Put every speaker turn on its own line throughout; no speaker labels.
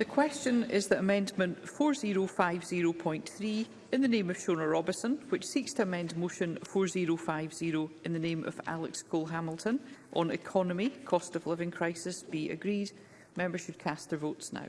The question is that Amendment 4050.3 in the name of Shona Robison, which seeks to amend Motion 4050 in the name of Alex Cole-Hamilton on economy, cost of living crisis, be agreed. Members should cast their votes now.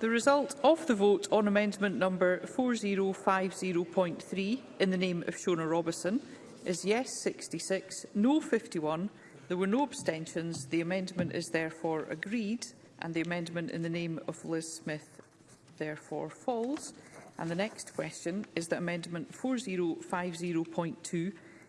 The result of the vote on amendment number 4050.3 in the name of Shona Robison is yes 66, no 51. There were no abstentions. The amendment is therefore agreed and the amendment in the name of Liz Smith therefore falls. And the next question is that amendment 4050.2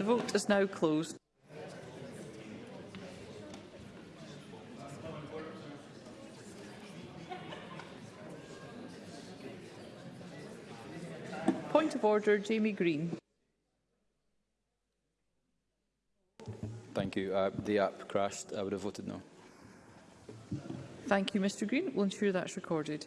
The vote is now closed. Point of order, Jamie Green.
Thank you. Uh, the app crashed. I would have voted no.
Thank you, Mr Green. We'll ensure that's recorded.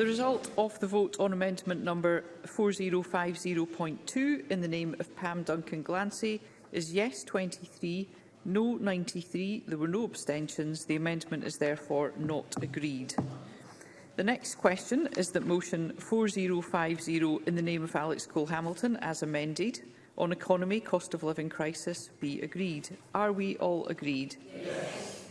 The result of the vote on amendment number 4050.2 in the name of Pam Duncan Glancy is yes 23, no 93. There were no abstentions. The amendment is therefore not agreed. The next question is that motion 4050 in the name of Alex Cole-Hamilton, as amended, on economy, cost of living crisis, be agreed. Are we all agreed? Yes.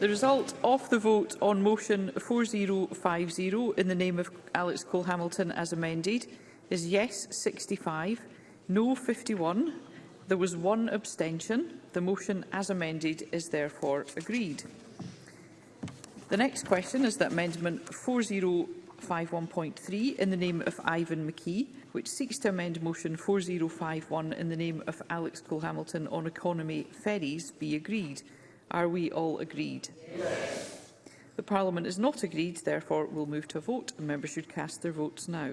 The result of the vote on motion 4050 in the name of Alex Cole Hamilton as amended is yes 65, no 51. There was one abstention. The motion as amended is therefore agreed. The next question is that amendment 4051.3 in the name of Ivan McKee, which seeks to amend motion 4051 in the name of Alex Cole Hamilton on economy ferries, be agreed. Are we all agreed? Yes. The Parliament is not agreed, therefore we'll move to a vote and members should cast their votes now.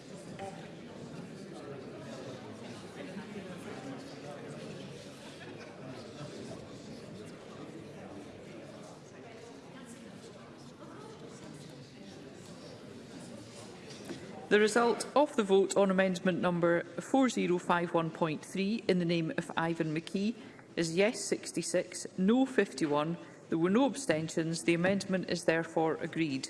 The result of the vote on amendment number 4051.3 in the name of Ivan McKee is yes 66, no 51. There were no abstentions. The amendment is therefore agreed.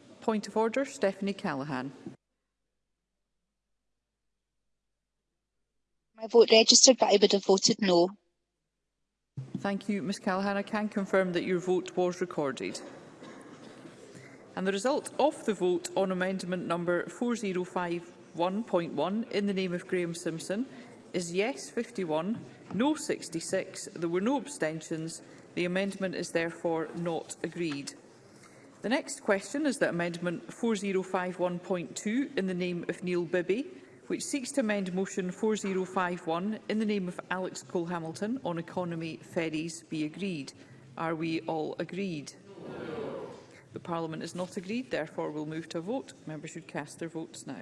Point of order, Stephanie Callaghan.
My vote registered, but I would have voted no.
Thank you, Ms Callaghan. I can confirm that your vote was recorded. And the result of the vote on amendment number 4051.1 in the name of Graham Simpson is yes 51, no 66, there were no abstentions The amendment is therefore not agreed. The next question is that Amendment 4051.2 in the name of Neil Bibby, which seeks to amend Motion 4051 in the name of Alex Cole-Hamilton on economy ferries be agreed. Are we all agreed? No. The Parliament is not agreed, therefore we'll move to a vote. Members should cast their votes now.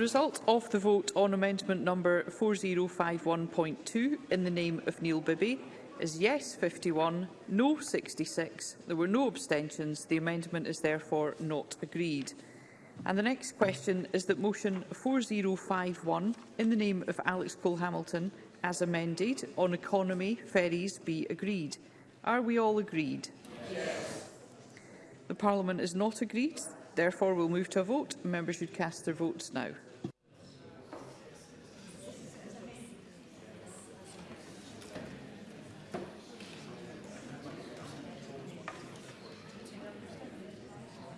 result of the vote on amendment number 4051.2 in the name of Neil Bibby is yes 51, no 66. There were no abstentions. The amendment is therefore not agreed. And the next question is that motion 4051 in the name of Alex Cole-Hamilton as amended on economy ferries be agreed. Are we all agreed? Yes. The Parliament is not agreed. Therefore, we'll move to a vote. Members should cast their votes now.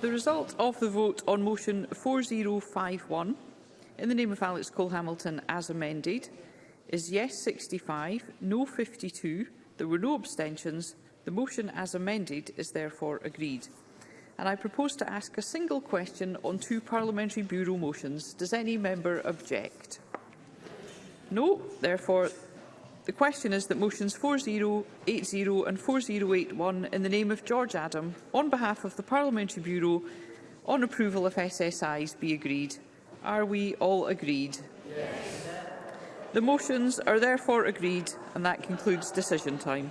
The result of the vote on motion 4051 in the name of Alex Cole-Hamilton as amended is yes 65, no 52, there were no abstentions, the motion as amended is therefore agreed. And I propose to ask a single question on two Parliamentary Bureau motions. Does any member object? No, therefore The question is that motions 4080 and 4081 in the name of George Adam, on behalf of the Parliamentary Bureau, on approval of SSIs be agreed. Are we all agreed? Yes. The motions are therefore agreed and that concludes decision time.